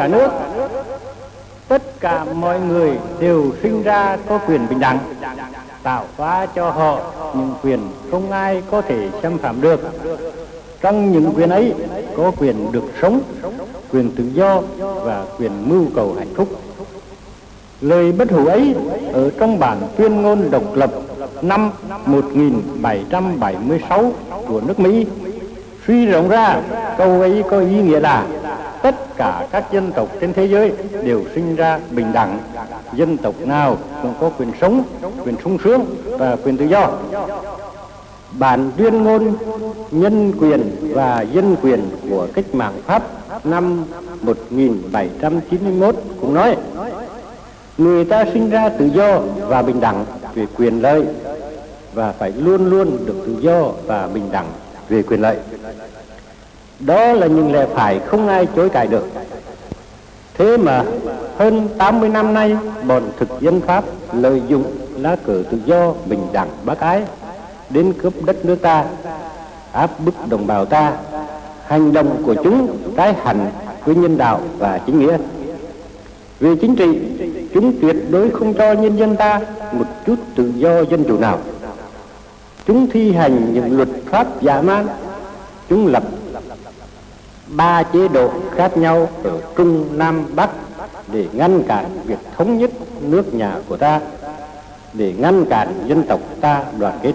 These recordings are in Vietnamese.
cả nước. Tất cả mọi người đều sinh ra có quyền bình đẳng, tạo hóa cho họ những quyền không ai có thể xâm phạm được. Trong những quyền ấy có quyền được sống, quyền tự do và quyền mưu cầu hạnh phúc. Lời bất hủ ấy ở trong bản tuyên ngôn độc lập năm 1776 của nước Mỹ suy rộng ra câu ấy có ý nghĩa là tất cả các dân tộc trên thế giới đều sinh ra bình đẳng. Dân tộc nào cũng có quyền sống, quyền sung sướng và quyền tự do. Bản tuyên ngôn, nhân quyền và dân quyền của cách mạng Pháp năm 1791 cũng nói, người ta sinh ra tự do và bình đẳng về quyền lợi và phải luôn luôn được tự do và bình đẳng về quyền lợi đó là những lẽ phải không ai chối cãi được. Thế mà hơn 80 năm nay, bọn thực dân Pháp lợi dụng lá cờ tự do bình đẳng bác ái đến cướp đất nước ta, áp bức đồng bào ta, hành động của chúng trái hẳn với nhân đạo và chính nghĩa. Về chính trị, chúng tuyệt đối không cho nhân dân ta một chút tự do dân chủ nào. Chúng thi hành những luật pháp giả man, chúng lập ba chế độ khác nhau ở Trung Nam Bắc để ngăn cản việc thống nhất nước nhà của ta, để ngăn cản dân tộc ta đoàn kết.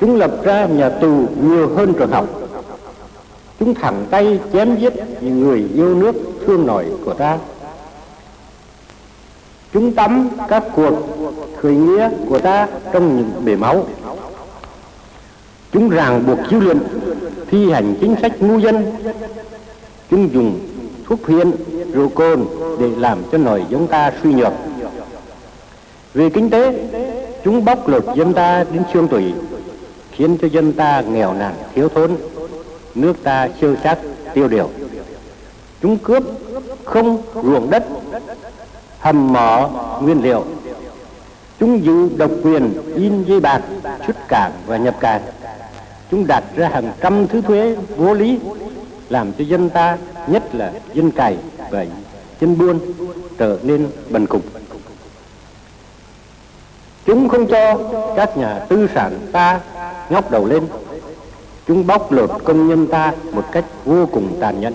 Chúng lập ra nhà tù nhiều hơn trường học. Chúng thẳng tay chém giết những người yêu nước thương nổi của ta. Chúng tắm các cuộc khởi nghĩa của ta trong những bể máu. Chúng ràng buộc dư luận thi hành chính sách ngu dân. Chúng dùng thuốc phiện, rượu cồn để làm cho nòi giống ta suy nhược. Về kinh tế, chúng bóc lột dân ta đến xương tủy, khiến cho dân ta nghèo nàn, thiếu thốn. Nước ta sơ sát, tiêu điều. Chúng cướp không ruộng đất, hầm mỏ nguyên liệu. Chúng giữ độc quyền, in dây bạc, xuất cảng và nhập cảng chúng đặt ra hàng trăm thứ thuế vô lý, làm cho dân ta, nhất là dân cày và dân buôn, trở nên bần cùng chúng không cho các nhà tư sản ta ngóc đầu lên. Chúng bóc lột công nhân ta một cách vô cùng tàn nhẫn.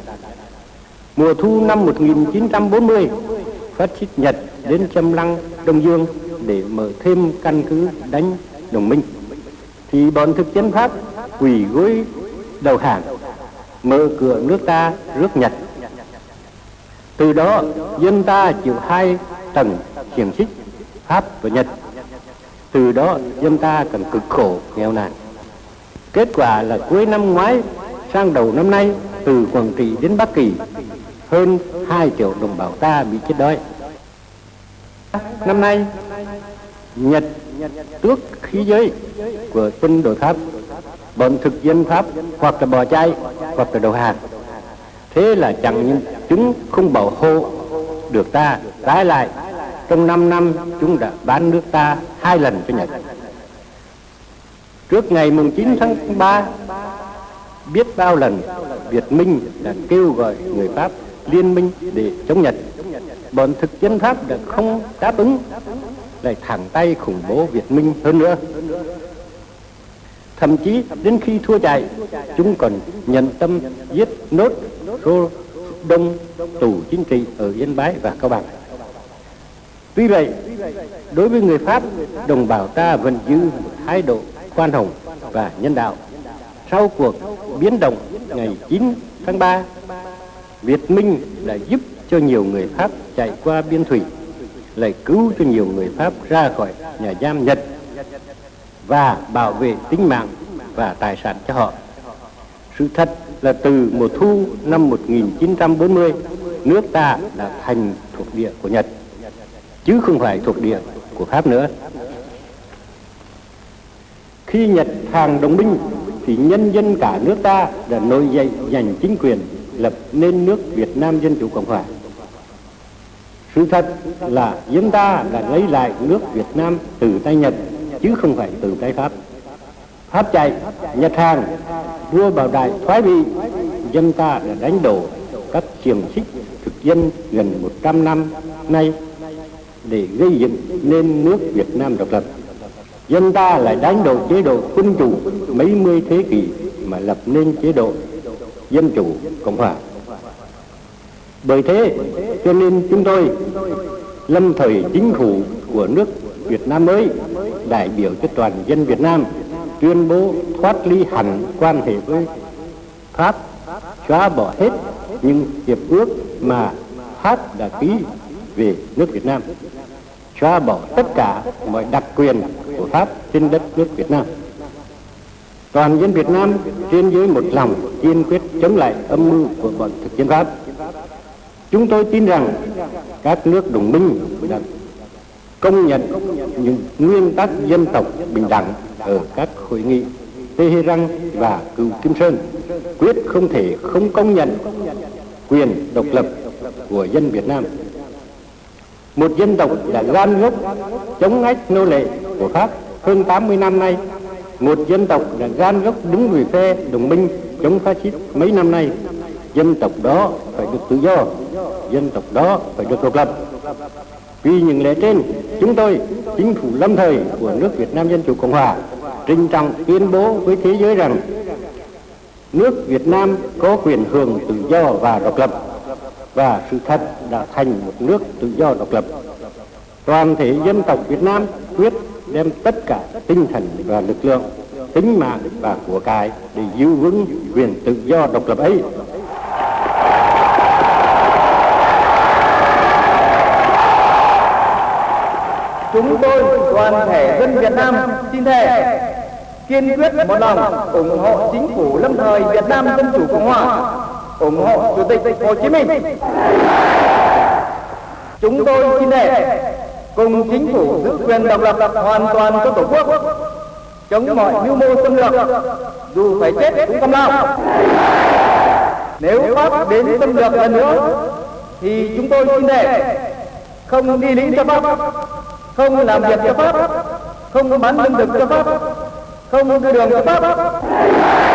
Mùa thu năm 1940 phát xít Nhật đến châm lăng, Đông Dương để mở thêm căn cứ đánh đồng minh. Thì bọn thực dân Pháp quỳ gối đầu hàng, mở cửa nước ta rước Nhật. Từ đó, dân ta chịu hai tầng xiềng xích, Pháp và Nhật. Từ đó, dân ta cần cực khổ, nghèo nàn. Kết quả là cuối năm ngoái, sang đầu năm nay, từ Quảng Trị đến Bắc Kỳ, hơn 2 triệu đồng bào ta bị chết đói. Năm nay, Nhật tước khí giới của quân đội Pháp bọn thực dân Pháp hoặc là bỏ chạy hoặc là đầu hàng. Thế là chẳng những chúng không bảo hộ được ta trái lại. Trong 5 năm, chúng đã bán nước ta hai lần cho Nhật. Trước ngày mùng 9 tháng 3 biết bao lần Việt Minh đã kêu gọi người Pháp liên minh để chống Nhật. Bọn thực dân Pháp đã không đáp ứng, lại thẳng tay khủng bố Việt Minh hơn nữa thậm chí đến khi thua chạy, chúng còn nhận tâm giết nốt số đông tù chính trị ở Yên Bái và Cao Bằng. Tuy vậy, đối với người Pháp, đồng bào ta vẫn giữ một thái độ khoan hồng và nhân đạo. Sau cuộc biến động ngày 9 tháng 3 Việt Minh đã giúp cho nhiều người Pháp chạy qua biên thủy, lại cứu cho nhiều người Pháp ra khỏi nhà giam Nhật và bảo vệ tính mạng và tài sản cho họ. Sự thật là từ mùa thu năm 1940, nước ta đã thành thuộc địa của Nhật, chứ không phải thuộc địa của Pháp nữa. Khi Nhật hàng đồng minh, thì nhân dân cả nước ta đã nổi dậy giành chính quyền lập nên nước Việt Nam Dân Chủ Cộng Hòa. Sự thật là dân ta đã lấy lại nước Việt Nam từ tay Nhật chứ không phải từ cái Pháp. Pháp chạy, Nhật hàng, vua Bảo Đại thoái vị, dân ta đã đánh đổ các xiềng xích thực dân gần 100 năm nay để gây dựng nên nước Việt Nam độc lập. Dân ta lại đánh đổ chế độ quân chủ mấy mươi thế kỷ mà lập nên chế độ dân chủ cộng hòa. Bởi thế cho nên chúng tôi lâm thời chính phủ của nước Việt Nam mới đại biểu cho toàn dân Việt Nam tuyên bố thoát ly hẳn quan hệ với Pháp, xóa bỏ hết những hiệp ước mà Pháp đã ký về nước Việt Nam, xóa bỏ tất cả mọi đặc quyền của Pháp trên đất nước Việt Nam. Toàn dân Việt Nam trên dưới một lòng kiên quyết chống lại âm mưu của bọn thực dân Pháp. Chúng tôi tin rằng các nước đồng minh đã công nhận những nguyên tắc dân tộc bình đẳng ở các hội nghị Tehran và Cựu Kim Sơn quyết không thể không công nhận quyền độc lập của dân Việt Nam. Một dân tộc đã gan gốc chống ách nô lệ của Pháp hơn 80 năm nay, một dân tộc đã gan gốc đứng về phe đồng minh chống phát xít mấy năm nay. Dân tộc đó phải được tự do, dân tộc đó phải được độc lập. Vì những lẽ trên, chúng tôi, chính phủ lâm thời của nước Việt Nam Dân Chủ Cộng Hòa, trinh trọng tuyên bố với thế giới rằng nước Việt Nam có quyền hưởng tự do và độc lập và sự thật đã thành một nước tự do độc lập. Toàn thể dân tộc Việt Nam quyết đem tất cả tinh thần và lực lượng, tính mạng và của cải để giữ vững quyền tự do độc lập ấy. Chúng tôi toàn thể dân Việt Nam xin thề kiên quyết một lòng ủng hộ chính phủ lâm thời Việt Nam Dân Chủ Cộng Hòa, ủng hộ Chủ tịch Hồ Chí Minh. Chúng tôi xin thề cùng chính phủ giữ quyền độc lập hoàn toàn cho Tổ quốc, chống mọi mưu mô xâm lược, dù phải chết cũng không lao. Nếu Pháp đến xâm lược lần nữa, thì chúng tôi xin thề không đi lính cho Pháp, không làm việc cho Pháp, không bán lương thực cho Pháp, không đưa đường cho Pháp.